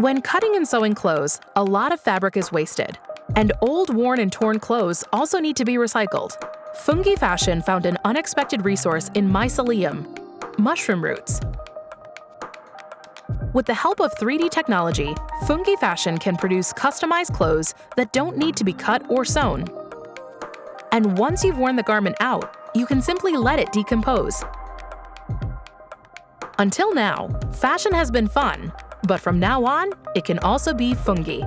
When cutting and sewing clothes, a lot of fabric is wasted. And old, worn, and torn clothes also need to be recycled. Fungi Fashion found an unexpected resource in mycelium, mushroom roots. With the help of 3D technology, Fungi Fashion can produce customized clothes that don't need to be cut or sewn. And once you've worn the garment out, you can simply let it decompose. Until now, fashion has been fun, but from now on, it can also be fungi.